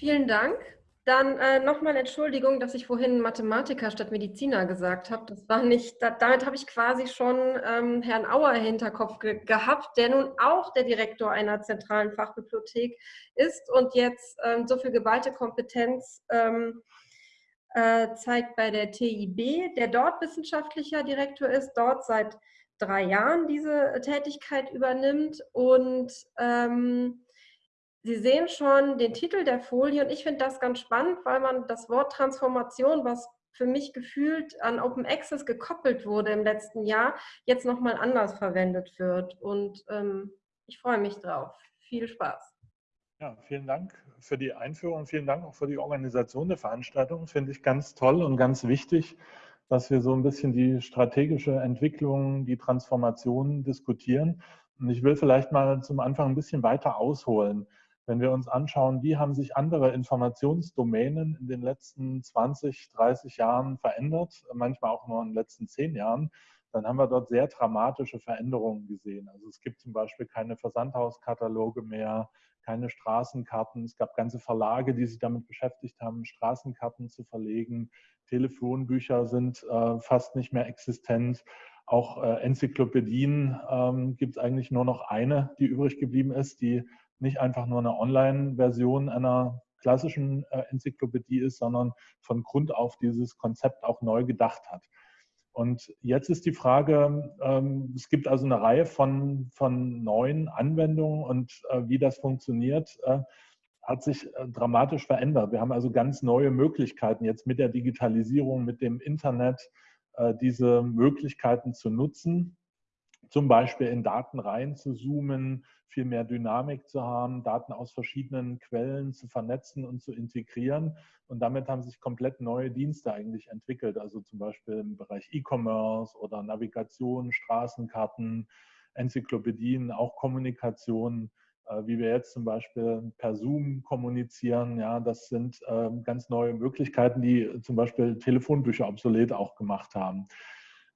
Vielen Dank. Dann äh, nochmal Entschuldigung, dass ich vorhin Mathematiker statt Mediziner gesagt habe. Das war nicht, da, damit habe ich quasi schon ähm, Herrn Auer Hinterkopf ge gehabt, der nun auch der Direktor einer zentralen Fachbibliothek ist und jetzt ähm, so viel geballte Kompetenz ähm, äh, zeigt bei der TIB, der dort wissenschaftlicher Direktor ist, dort seit drei Jahren diese Tätigkeit übernimmt und ähm, Sie sehen schon den Titel der Folie und ich finde das ganz spannend, weil man das Wort Transformation, was für mich gefühlt an Open Access gekoppelt wurde im letzten Jahr, jetzt nochmal anders verwendet wird. Und ähm, ich freue mich drauf. Viel Spaß. Ja, vielen Dank für die Einführung. Vielen Dank auch für die Organisation der Veranstaltung. Finde ich ganz toll und ganz wichtig, dass wir so ein bisschen die strategische Entwicklung, die Transformation diskutieren. Und ich will vielleicht mal zum Anfang ein bisschen weiter ausholen. Wenn wir uns anschauen, wie haben sich andere Informationsdomänen in den letzten 20, 30 Jahren verändert, manchmal auch nur in den letzten 10 Jahren, dann haben wir dort sehr dramatische Veränderungen gesehen. Also es gibt zum Beispiel keine Versandhauskataloge mehr, keine Straßenkarten. Es gab ganze Verlage, die sich damit beschäftigt haben, Straßenkarten zu verlegen. Telefonbücher sind äh, fast nicht mehr existent. Auch äh, Enzyklopädien ähm, gibt es eigentlich nur noch eine, die übrig geblieben ist, die nicht einfach nur eine Online-Version einer klassischen äh, Enzyklopädie ist, sondern von Grund auf dieses Konzept auch neu gedacht hat. Und jetzt ist die Frage, ähm, es gibt also eine Reihe von, von neuen Anwendungen und äh, wie das funktioniert, äh, hat sich dramatisch verändert. Wir haben also ganz neue Möglichkeiten jetzt mit der Digitalisierung, mit dem Internet, diese Möglichkeiten zu nutzen, zum Beispiel in Daten rein zu zoomen, viel mehr Dynamik zu haben, Daten aus verschiedenen Quellen zu vernetzen und zu integrieren. Und damit haben sich komplett neue Dienste eigentlich entwickelt, also zum Beispiel im Bereich E-Commerce oder Navigation, Straßenkarten, Enzyklopädien, auch Kommunikation, äh, wie wir jetzt zum Beispiel per Zoom kommunizieren. Ja, das sind ähm, ganz neue Möglichkeiten, die zum Beispiel Telefonbücher obsolet auch gemacht haben.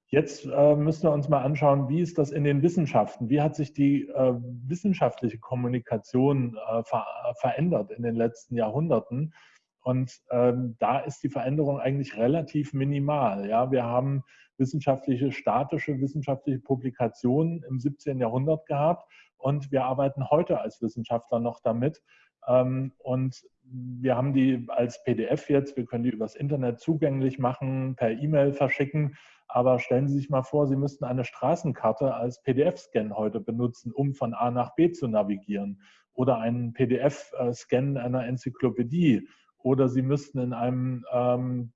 Jetzt äh, müssen wir uns mal anschauen, wie ist das in den Wissenschaften? Wie hat sich die äh, wissenschaftliche Kommunikation äh, ver verändert in den letzten Jahrhunderten? Und ähm, da ist die Veränderung eigentlich relativ minimal. Ja, wir haben wissenschaftliche, statische wissenschaftliche Publikationen im 17. Jahrhundert gehabt und wir arbeiten heute als Wissenschaftler noch damit. Ähm, und wir haben die als PDF jetzt, wir können die übers Internet zugänglich machen, per E-Mail verschicken. Aber stellen Sie sich mal vor, Sie müssten eine Straßenkarte als PDF-Scan heute benutzen, um von A nach B zu navigieren. Oder einen PDF-Scan einer Enzyklopädie. Oder Sie müssten in einem ähm,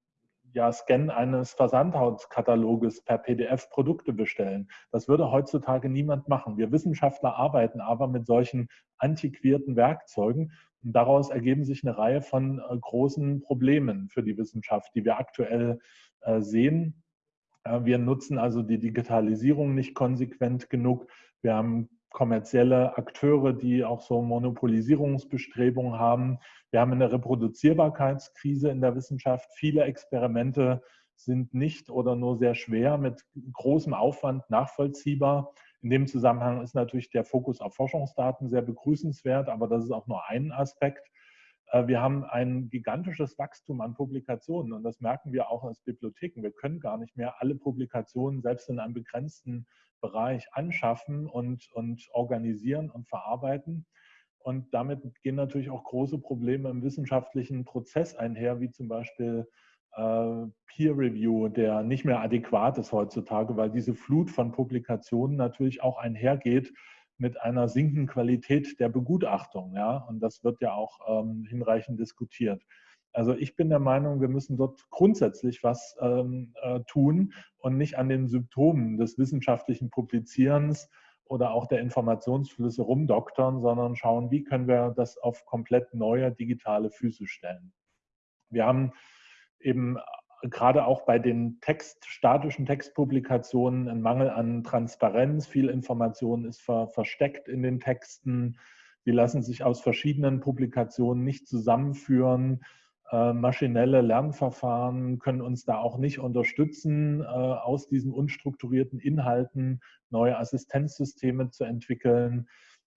ja, Scan eines Versandhauskataloges per PDF Produkte bestellen. Das würde heutzutage niemand machen. Wir Wissenschaftler arbeiten aber mit solchen antiquierten Werkzeugen und daraus ergeben sich eine Reihe von äh, großen Problemen für die Wissenschaft, die wir aktuell äh, sehen. Wir nutzen also die Digitalisierung nicht konsequent genug. Wir haben kommerzielle Akteure, die auch so Monopolisierungsbestrebungen haben. Wir haben eine Reproduzierbarkeitskrise in der Wissenschaft. Viele Experimente sind nicht oder nur sehr schwer mit großem Aufwand nachvollziehbar. In dem Zusammenhang ist natürlich der Fokus auf Forschungsdaten sehr begrüßenswert, aber das ist auch nur ein Aspekt. Äh, wir haben ein gigantisches Wachstum an Publikationen und das merken wir auch als Bibliotheken. Wir können gar nicht mehr alle Publikationen selbst in einem begrenzten Bereich anschaffen und, und organisieren und verarbeiten. Und damit gehen natürlich auch große Probleme im wissenschaftlichen Prozess einher, wie zum Beispiel äh, Peer Review, der nicht mehr adäquat ist heutzutage, weil diese Flut von Publikationen natürlich auch einhergeht mit einer sinkenden Qualität der Begutachtung. Ja? Und das wird ja auch ähm, hinreichend diskutiert. Also ich bin der Meinung, wir müssen dort grundsätzlich was ähm, äh, tun und nicht an den Symptomen des wissenschaftlichen Publizierens oder auch der Informationsflüsse rumdoktern, sondern schauen, wie können wir das auf komplett neue digitale Füße stellen. Wir haben eben gerade auch bei den Text, statischen Textpublikationen ein Mangel an Transparenz. Viel Information ist ver, versteckt in den Texten. Die lassen sich aus verschiedenen Publikationen nicht zusammenführen. Äh, maschinelle Lernverfahren können uns da auch nicht unterstützen, äh, aus diesen unstrukturierten Inhalten neue Assistenzsysteme zu entwickeln.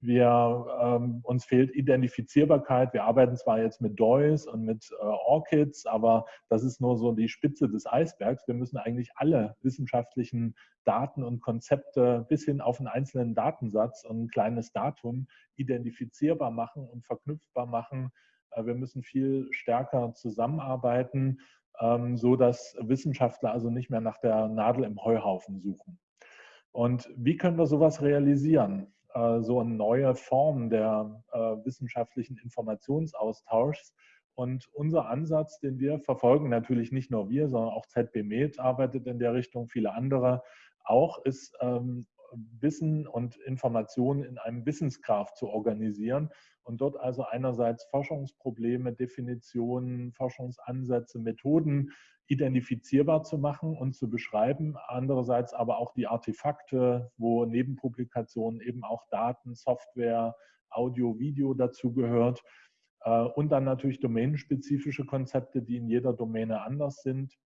Wir, ähm, uns fehlt Identifizierbarkeit. Wir arbeiten zwar jetzt mit DOIs und mit äh, ORCIDs, aber das ist nur so die Spitze des Eisbergs. Wir müssen eigentlich alle wissenschaftlichen Daten und Konzepte bis hin auf einen einzelnen Datensatz und ein kleines Datum identifizierbar machen und verknüpfbar machen. Äh, wir müssen viel stärker zusammenarbeiten, ähm, so dass Wissenschaftler also nicht mehr nach der Nadel im Heuhaufen suchen. Und wie können wir sowas realisieren? Äh, so eine neue Form der äh, wissenschaftlichen Informationsaustauschs. Und unser Ansatz, den wir verfolgen, natürlich nicht nur wir, sondern auch ZB Med arbeitet in der Richtung, viele andere auch, ist ähm, Wissen und Informationen in einem Wissensgraph zu organisieren und dort also einerseits Forschungsprobleme, Definitionen, Forschungsansätze, Methoden identifizierbar zu machen und zu beschreiben, andererseits aber auch die Artefakte, wo neben Publikationen eben auch Daten, Software, Audio, Video dazugehört äh, und dann natürlich domänenspezifische Konzepte, die in jeder Domäne anders sind.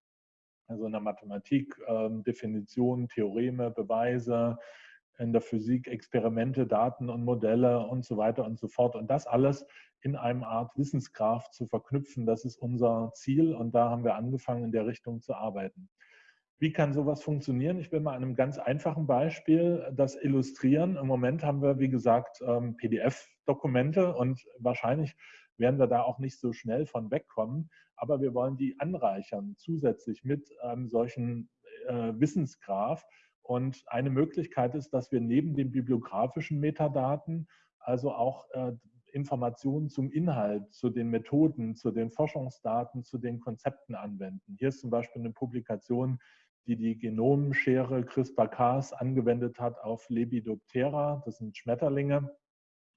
Also in der Mathematik ähm, Definitionen, Theoreme, Beweise, in der Physik Experimente, Daten und Modelle und so weiter und so fort. Und das alles in einem Art Wissensgraph zu verknüpfen, das ist unser Ziel und da haben wir angefangen, in der Richtung zu arbeiten. Wie kann sowas funktionieren? Ich will mal einem ganz einfachen Beispiel das illustrieren. Im Moment haben wir, wie gesagt, ähm, PDF-Dokumente und wahrscheinlich werden wir da auch nicht so schnell von wegkommen. Aber wir wollen die anreichern zusätzlich mit einem solchen äh, Wissensgraph, und eine Möglichkeit ist, dass wir neben den bibliografischen Metadaten also auch äh, Informationen zum Inhalt, zu den Methoden, zu den Forschungsdaten, zu den Konzepten anwenden. Hier ist zum Beispiel eine Publikation, die die Genomschere CRISPR-Cas angewendet hat auf Lepidoptera, das sind Schmetterlinge.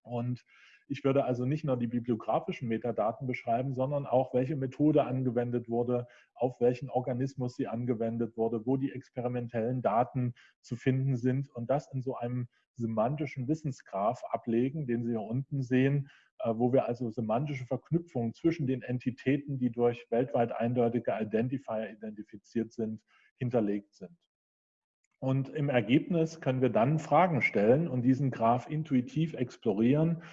Und ich würde also nicht nur die bibliografischen Metadaten beschreiben, sondern auch, welche Methode angewendet wurde, auf welchen Organismus sie angewendet wurde, wo die experimentellen Daten zu finden sind und das in so einem semantischen Wissensgraph ablegen, den Sie hier unten sehen, äh, wo wir also semantische Verknüpfungen zwischen den Entitäten, die durch weltweit eindeutige Identifier identifiziert sind, hinterlegt sind. Und im Ergebnis können wir dann Fragen stellen und diesen Graph intuitiv explorieren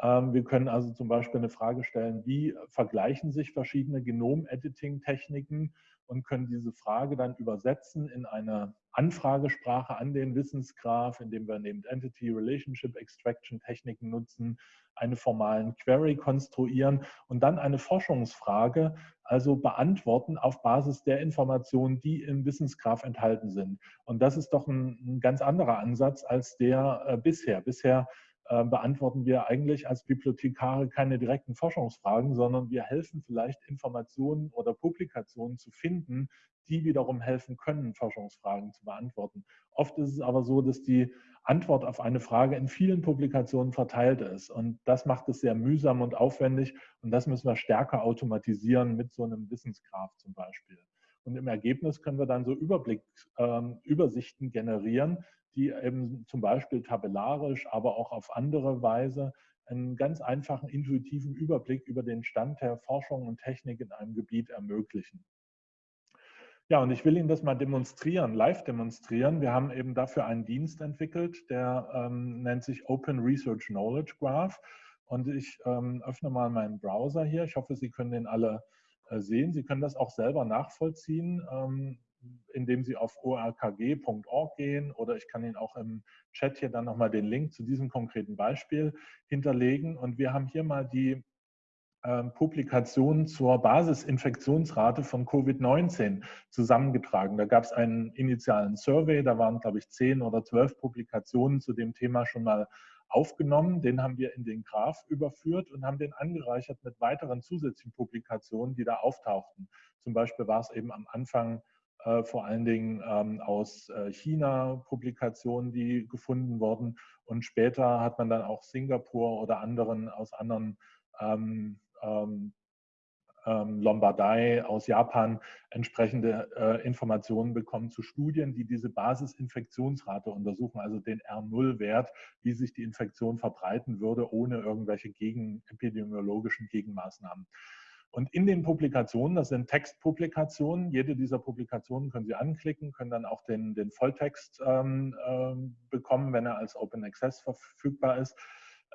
wir können also zum Beispiel eine Frage stellen, wie vergleichen sich verschiedene Genom-Editing-Techniken und können diese Frage dann übersetzen in eine Anfragesprache an den Wissensgraph, indem wir neben Entity Relationship Extraction Techniken nutzen, eine formalen Query konstruieren und dann eine Forschungsfrage also beantworten auf Basis der Informationen, die im Wissensgraph enthalten sind. Und das ist doch ein, ein ganz anderer Ansatz als der äh, bisher. Bisher äh, beantworten wir eigentlich als Bibliothekare keine direkten Forschungsfragen, sondern wir helfen vielleicht Informationen oder Publikationen zu finden, die wiederum helfen können, Forschungsfragen zu beantworten. Oft ist es aber so, dass die Antwort auf eine Frage in vielen Publikationen verteilt ist. Und das macht es sehr mühsam und aufwendig. Und das müssen wir stärker automatisieren mit so einem Wissensgraph zum Beispiel. Und im Ergebnis können wir dann so Überblick, ähm, Übersichten generieren, die eben zum Beispiel tabellarisch, aber auch auf andere Weise einen ganz einfachen, intuitiven Überblick über den Stand der Forschung und Technik in einem Gebiet ermöglichen. Ja, und ich will Ihnen das mal demonstrieren, live demonstrieren. Wir haben eben dafür einen Dienst entwickelt, der ähm, nennt sich Open Research Knowledge Graph. Und ich ähm, öffne mal meinen Browser hier. Ich hoffe, Sie können den alle sehen. Sie können das auch selber nachvollziehen. Ähm, indem Sie auf orkg.org gehen oder ich kann Ihnen auch im Chat hier dann nochmal den Link zu diesem konkreten Beispiel hinterlegen. Und wir haben hier mal die ähm, Publikationen zur Basisinfektionsrate von Covid-19 zusammengetragen. Da gab es einen initialen Survey, da waren, glaube ich, zehn oder zwölf Publikationen zu dem Thema schon mal aufgenommen. Den haben wir in den Graph überführt und haben den angereichert mit weiteren zusätzlichen Publikationen, die da auftauchten. Zum Beispiel war es eben am Anfang äh, vor allen Dingen ähm, aus äh, China Publikationen, die gefunden wurden. Und später hat man dann auch Singapur oder anderen aus anderen ähm, ähm, Lombardei aus Japan entsprechende äh, Informationen bekommen zu Studien, die diese Basisinfektionsrate untersuchen, also den R0-Wert, wie sich die Infektion verbreiten würde, ohne irgendwelche gegen, epidemiologischen Gegenmaßnahmen. Und in den Publikationen, das sind Textpublikationen, jede dieser Publikationen können Sie anklicken, können dann auch den, den Volltext ähm, äh, bekommen, wenn er als Open Access verfügbar ist.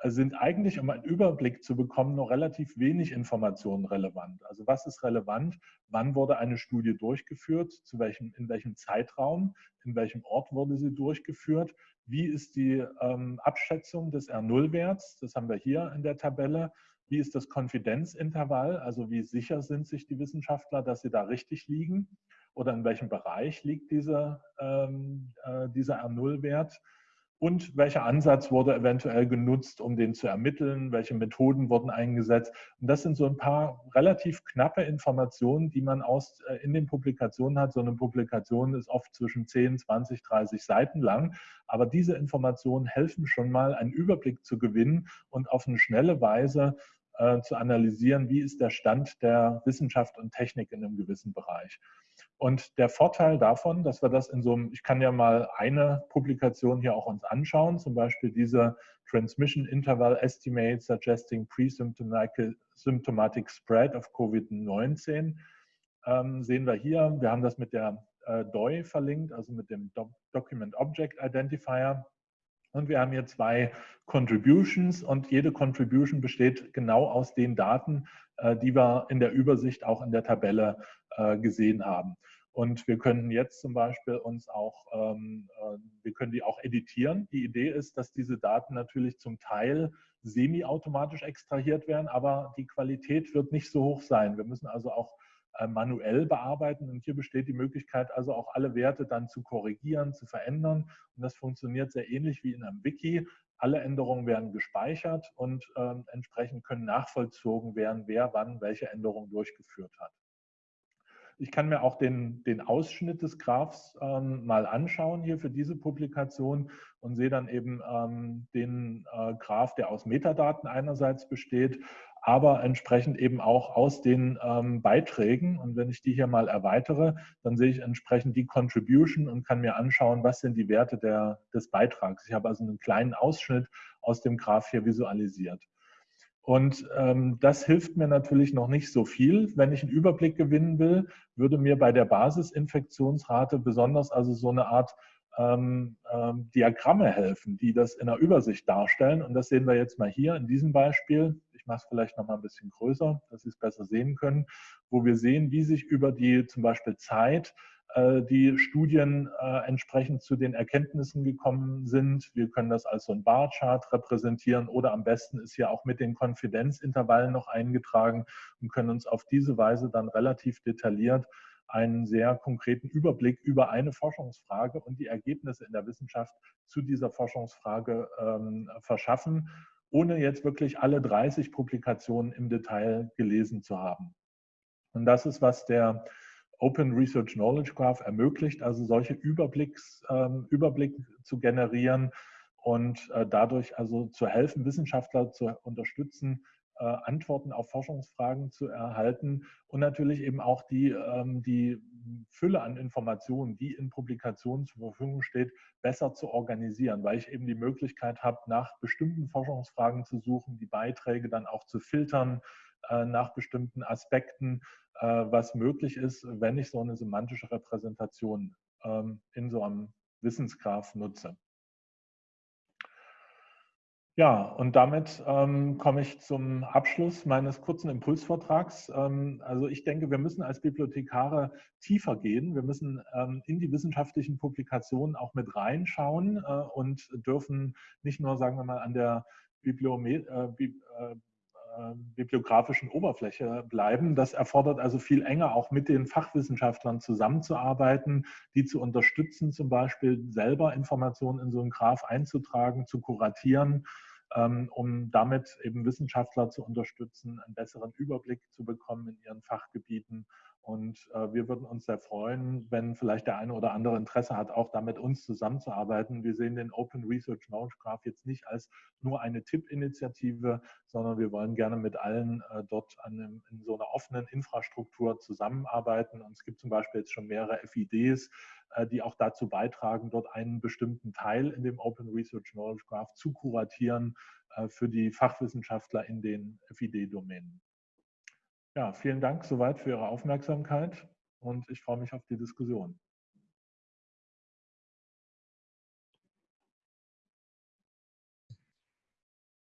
Sind eigentlich, um einen Überblick zu bekommen, noch relativ wenig Informationen relevant. Also was ist relevant? Wann wurde eine Studie durchgeführt? Zu welchem, in welchem Zeitraum? In welchem Ort wurde sie durchgeführt? Wie ist die ähm, Abschätzung des R0-Werts? Das haben wir hier in der Tabelle. Wie ist das Konfidenzintervall? Also wie sicher sind sich die Wissenschaftler, dass sie da richtig liegen? Oder in welchem Bereich liegt diese, ähm, äh, dieser R0-Wert? Und welcher Ansatz wurde eventuell genutzt, um den zu ermitteln, welche Methoden wurden eingesetzt. Und das sind so ein paar relativ knappe Informationen, die man aus, äh, in den Publikationen hat. So eine Publikation ist oft zwischen 10, 20, 30 Seiten lang. Aber diese Informationen helfen schon mal, einen Überblick zu gewinnen und auf eine schnelle Weise äh, zu analysieren, wie ist der Stand der Wissenschaft und Technik in einem gewissen Bereich. Und der Vorteil davon, dass wir das in so einem, ich kann ja mal eine Publikation hier auch uns anschauen, zum Beispiel diese Transmission Interval Estimate Suggesting Pre-Symptomatic Spread of COVID-19, ähm, sehen wir hier. Wir haben das mit der äh, DOI verlinkt, also mit dem Document Object Identifier. Und wir haben hier zwei Contributions und jede Contribution besteht genau aus den Daten, äh, die wir in der Übersicht auch in der Tabelle äh, gesehen haben. Und wir können jetzt zum Beispiel uns auch, ähm, äh, wir können die auch editieren. Die Idee ist, dass diese Daten natürlich zum Teil semi-automatisch extrahiert werden, aber die Qualität wird nicht so hoch sein. Wir müssen also auch manuell bearbeiten und hier besteht die Möglichkeit, also auch alle Werte dann zu korrigieren, zu verändern. Und das funktioniert sehr ähnlich wie in einem Wiki. Alle Änderungen werden gespeichert und äh, entsprechend können nachvollzogen werden, wer wann welche Änderungen durchgeführt hat. Ich kann mir auch den, den Ausschnitt des Graphs ähm, mal anschauen hier für diese Publikation und sehe dann eben ähm, den äh, Graph, der aus Metadaten einerseits besteht, aber entsprechend eben auch aus den ähm, Beiträgen. Und wenn ich die hier mal erweitere, dann sehe ich entsprechend die Contribution und kann mir anschauen, was sind die Werte der, des Beitrags. Ich habe also einen kleinen Ausschnitt aus dem Graph hier visualisiert. Und ähm, das hilft mir natürlich noch nicht so viel. Wenn ich einen Überblick gewinnen will, würde mir bei der Basisinfektionsrate besonders also so eine Art ähm, ähm, Diagramme helfen, die das in der Übersicht darstellen. Und das sehen wir jetzt mal hier in diesem Beispiel. Mache es vielleicht noch mal ein bisschen größer, dass Sie es besser sehen können, wo wir sehen, wie sich über die zum Beispiel Zeit äh, die Studien äh, entsprechend zu den Erkenntnissen gekommen sind. Wir können das als so ein Barchart repräsentieren oder am besten ist ja auch mit den Konfidenzintervallen noch eingetragen und können uns auf diese Weise dann relativ detailliert einen sehr konkreten Überblick über eine Forschungsfrage und die Ergebnisse in der Wissenschaft zu dieser Forschungsfrage ähm, verschaffen, ohne jetzt wirklich alle 30 Publikationen im Detail gelesen zu haben. Und das ist, was der Open Research Knowledge Graph ermöglicht, also solche Überblicks, ähm, Überblick zu generieren und äh, dadurch also zu helfen, Wissenschaftler zu unterstützen, äh, Antworten auf Forschungsfragen zu erhalten und natürlich eben auch die, ähm, die Fülle an Informationen, die in Publikationen zur Verfügung steht, besser zu organisieren, weil ich eben die Möglichkeit habe, nach bestimmten Forschungsfragen zu suchen, die Beiträge dann auch zu filtern, äh, nach bestimmten Aspekten äh, was möglich ist, wenn ich so eine semantische Repräsentation ähm, in so einem Wissensgraph nutze. Ja, und damit ähm, komme ich zum Abschluss meines kurzen Impulsvortrags. Ähm, also ich denke, wir müssen als Bibliothekare tiefer gehen. Wir müssen ähm, in die wissenschaftlichen Publikationen auch mit reinschauen äh, und dürfen nicht nur, sagen wir mal, an der Bibliome äh, äh ähm, bibliografischen Oberfläche bleiben. Das erfordert also viel enger auch mit den Fachwissenschaftlern zusammenzuarbeiten, die zu unterstützen, zum Beispiel selber Informationen in so einen Graph einzutragen, zu kuratieren, um damit eben Wissenschaftler zu unterstützen, einen besseren Überblick zu bekommen in ihren Fachgebieten und äh, wir würden uns sehr freuen, wenn vielleicht der eine oder andere Interesse hat, auch da mit uns zusammenzuarbeiten. Wir sehen den Open Research Knowledge Graph jetzt nicht als nur eine Tippinitiative, sondern wir wollen gerne mit allen äh, dort an, in so einer offenen Infrastruktur zusammenarbeiten. Und es gibt zum Beispiel jetzt schon mehrere FIDs, äh, die auch dazu beitragen, dort einen bestimmten Teil in dem Open Research Knowledge Graph zu kuratieren äh, für die Fachwissenschaftler in den FID-Domänen. Ja, vielen Dank soweit für Ihre Aufmerksamkeit und ich freue mich auf die Diskussion.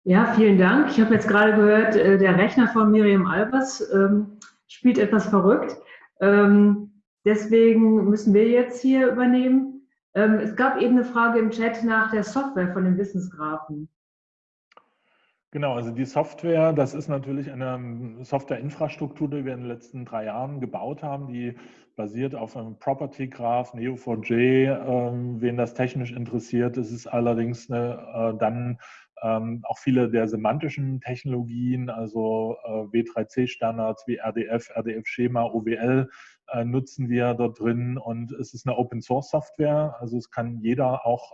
Ja, vielen Dank. Ich habe jetzt gerade gehört, äh, der Rechner von Miriam Albers ähm, spielt etwas verrückt. Ähm, deswegen müssen wir jetzt hier übernehmen. Ähm, es gab eben eine Frage im Chat nach der Software von den Wissensgrafen. Genau, also die Software, das ist natürlich eine ähm, Softwareinfrastruktur, die wir in den letzten drei Jahren gebaut haben, die basiert auf einem Property Graph, Neo4j. Ähm, wen das technisch interessiert, es ist allerdings eine, äh, dann ähm, auch viele der semantischen Technologien, also äh, W3C-Standards wie RDF, RDF-Schema, OWL äh, nutzen wir dort drin und es ist eine Open-Source-Software, also es kann jeder auch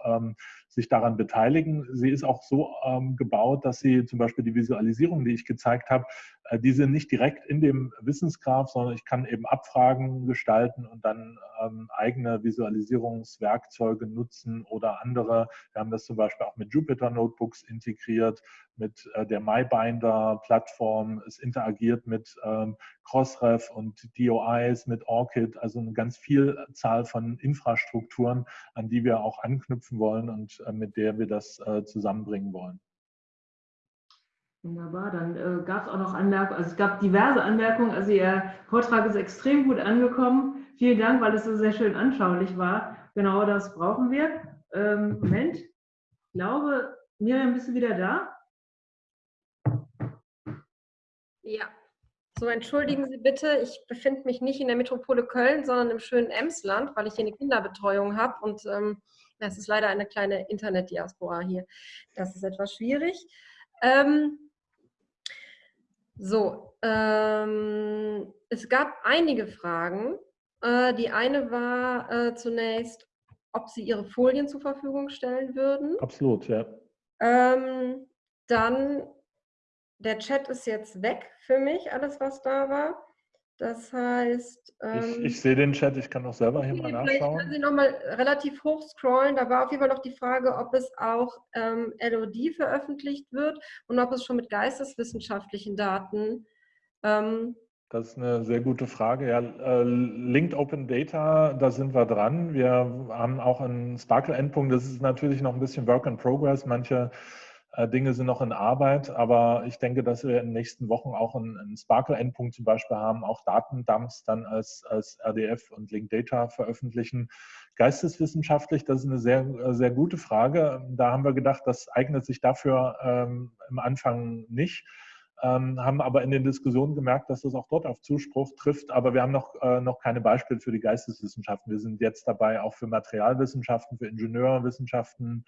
sich daran beteiligen. Sie ist auch so ähm, gebaut, dass sie zum Beispiel die Visualisierung, die ich gezeigt habe, äh, die sind nicht direkt in dem Wissensgraph, sondern ich kann eben Abfragen gestalten und dann ähm, eigene Visualisierungswerkzeuge nutzen oder andere. Wir haben das zum Beispiel auch mit Jupyter Notebooks integriert, mit äh, der MyBinder-Plattform. Es interagiert mit ähm, Crossref und DOIs, mit ORCID, also eine ganz Vielzahl von Infrastrukturen, an die wir auch anknüpfen wollen und mit der wir das äh, zusammenbringen wollen. Wunderbar, dann äh, gab es auch noch Anmerkungen, also es gab diverse Anmerkungen, also Ihr Vortrag ist extrem gut angekommen. Vielen Dank, weil es so sehr schön anschaulich war. Genau das brauchen wir. Ähm, Moment, ich glaube, Miriam, bist du wieder da? Ja, so entschuldigen Sie bitte, ich befinde mich nicht in der Metropole Köln, sondern im schönen Emsland, weil ich hier eine Kinderbetreuung habe und ähm, es ist leider eine kleine Internetdiaspora hier. Das ist etwas schwierig. Ähm, so, ähm, es gab einige Fragen. Äh, die eine war äh, zunächst, ob Sie Ihre Folien zur Verfügung stellen würden. Absolut, ja. Ähm, dann, der Chat ist jetzt weg für mich, alles was da war. Das heißt... Ähm, ich, ich, sehe den Chat, ich kann auch selber hier mal nachschauen. Vielleicht können Sie nochmal relativ hoch scrollen. Da war auf jeden Fall noch die Frage, ob es auch ähm, LOD veröffentlicht wird und ob es schon mit geisteswissenschaftlichen Daten... Ähm, das ist eine sehr gute Frage. Ja, äh, Linked Open Data, da sind wir dran. Wir haben auch einen Sparkle-Endpunkt. Das ist natürlich noch ein bisschen Work in Progress. Manche Dinge sind noch in Arbeit, aber ich denke, dass wir in den nächsten Wochen auch einen, einen Sparkle-Endpunkt zum Beispiel haben, auch Datendumps dann als, als RDF und Linked Data veröffentlichen. Geisteswissenschaftlich, das ist eine sehr, sehr gute Frage. Da haben wir gedacht, das eignet sich dafür ähm, im Anfang nicht. Ähm, haben aber in den Diskussionen gemerkt, dass das auch dort auf Zuspruch trifft. Aber wir haben noch, äh, noch keine Beispiele für die Geisteswissenschaften. Wir sind jetzt dabei, auch für Materialwissenschaften, für Ingenieurwissenschaften,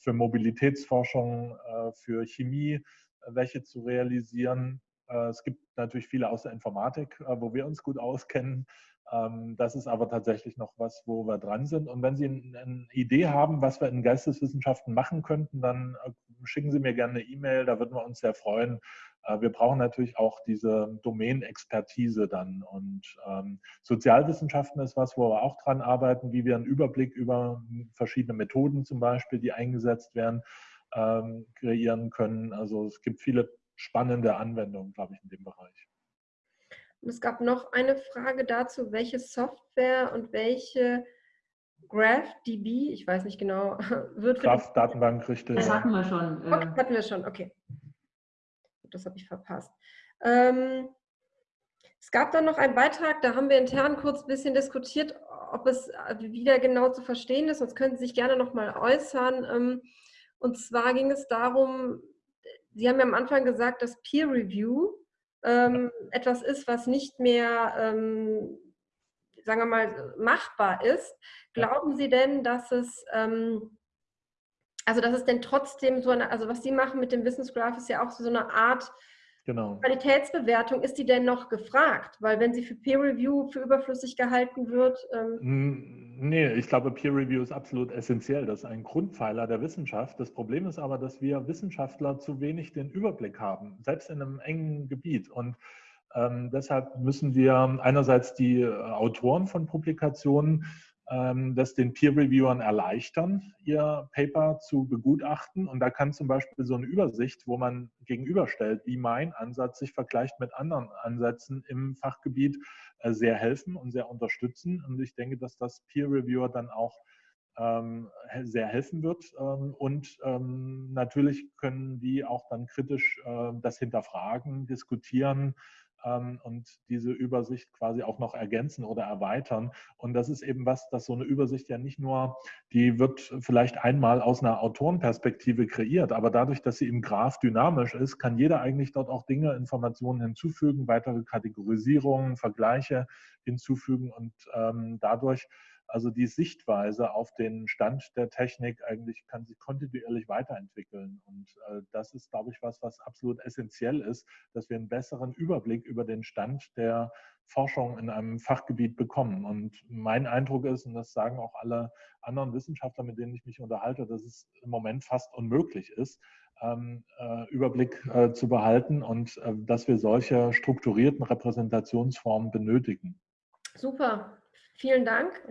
für Mobilitätsforschung, äh, für Chemie äh, welche zu realisieren. Äh, es gibt natürlich viele aus der Informatik, wo wir uns gut auskennen. Ähm, das ist aber tatsächlich noch was, wo wir dran sind. Und wenn Sie eine Idee haben, was wir in Geisteswissenschaften machen könnten, dann schicken Sie mir gerne eine E-Mail, da würden wir uns sehr freuen. Äh, wir brauchen natürlich auch diese Domänenexpertise dann. Und ähm, Sozialwissenschaften ist was, wo wir auch dran arbeiten, wie wir einen Überblick über verschiedene Methoden zum Beispiel, die eingesetzt werden, ähm, kreieren können. Also es gibt viele spannende Anwendungen, glaube ich, in dem Bereich. Und es gab noch eine Frage dazu, welche Software und welche GraphDB, ich weiß nicht genau, wird Graph-Datenbank, richtig. Das hatten wir schon. Äh. Okay, hatten wir schon, okay das habe ich verpasst. Ähm, es gab dann noch einen Beitrag, da haben wir intern kurz ein bisschen diskutiert, ob es äh, wieder genau zu verstehen ist, sonst können Sie sich gerne noch mal äußern. Ähm, und zwar ging es darum, Sie haben ja am Anfang gesagt, dass Peer Review ähm, etwas ist, was nicht mehr, ähm, sagen wir mal, machbar ist. Glauben Sie denn, dass es also dass es denn trotzdem so eine, also was Sie machen mit dem Wissensgraph ist ja auch so eine Art genau. Qualitätsbewertung. Ist die denn noch gefragt? Weil wenn sie für Peer Review für überflüssig gehalten wird. Ähm nee, ich glaube, Peer Review ist absolut essentiell. Das ist ein Grundpfeiler der Wissenschaft. Das Problem ist aber, dass wir Wissenschaftler zu wenig den Überblick haben, selbst in einem engen Gebiet. Und ähm, deshalb müssen wir einerseits die äh, Autoren von Publikationen das den Peer-Reviewern erleichtern, ihr Paper zu begutachten. Und da kann zum Beispiel so eine Übersicht, wo man gegenüberstellt, wie mein Ansatz sich vergleicht mit anderen Ansätzen im Fachgebiet, äh, sehr helfen und sehr unterstützen. Und ich denke, dass das Peer-Reviewer dann auch ähm, sehr helfen wird. Ähm, und ähm, natürlich können die auch dann kritisch äh, das hinterfragen, diskutieren, ähm, und diese Übersicht quasi auch noch ergänzen oder erweitern. Und das ist eben was, dass so eine Übersicht ja nicht nur, die wird vielleicht einmal aus einer Autorenperspektive kreiert, aber dadurch, dass sie im Graph dynamisch ist, kann jeder eigentlich dort auch Dinge, Informationen hinzufügen, weitere Kategorisierungen, Vergleiche hinzufügen und ähm, dadurch also die Sichtweise auf den Stand der Technik eigentlich kann sich kontinuierlich weiterentwickeln. Und äh, das ist, glaube ich, was, was absolut essentiell ist, dass wir einen besseren Überblick über den Stand der Forschung in einem Fachgebiet bekommen. Und mein Eindruck ist, und das sagen auch alle anderen Wissenschaftler, mit denen ich mich unterhalte, dass es im Moment fast unmöglich ist, ähm, äh, Überblick äh, zu behalten und dass wir solche strukturierten Repräsentationsformen benötigen. Super, vielen Dank.